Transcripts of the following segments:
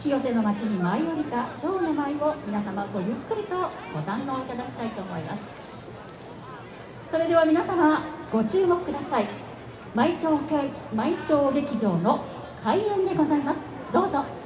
清瀬の町に舞い降りた蝶の舞を皆様ごゆっくりとご堪能いただきたいと思います。それでは皆様ご注目ください。舞町舞町劇場の開演でございます。どうぞ。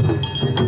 Música